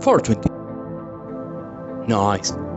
420. Nice.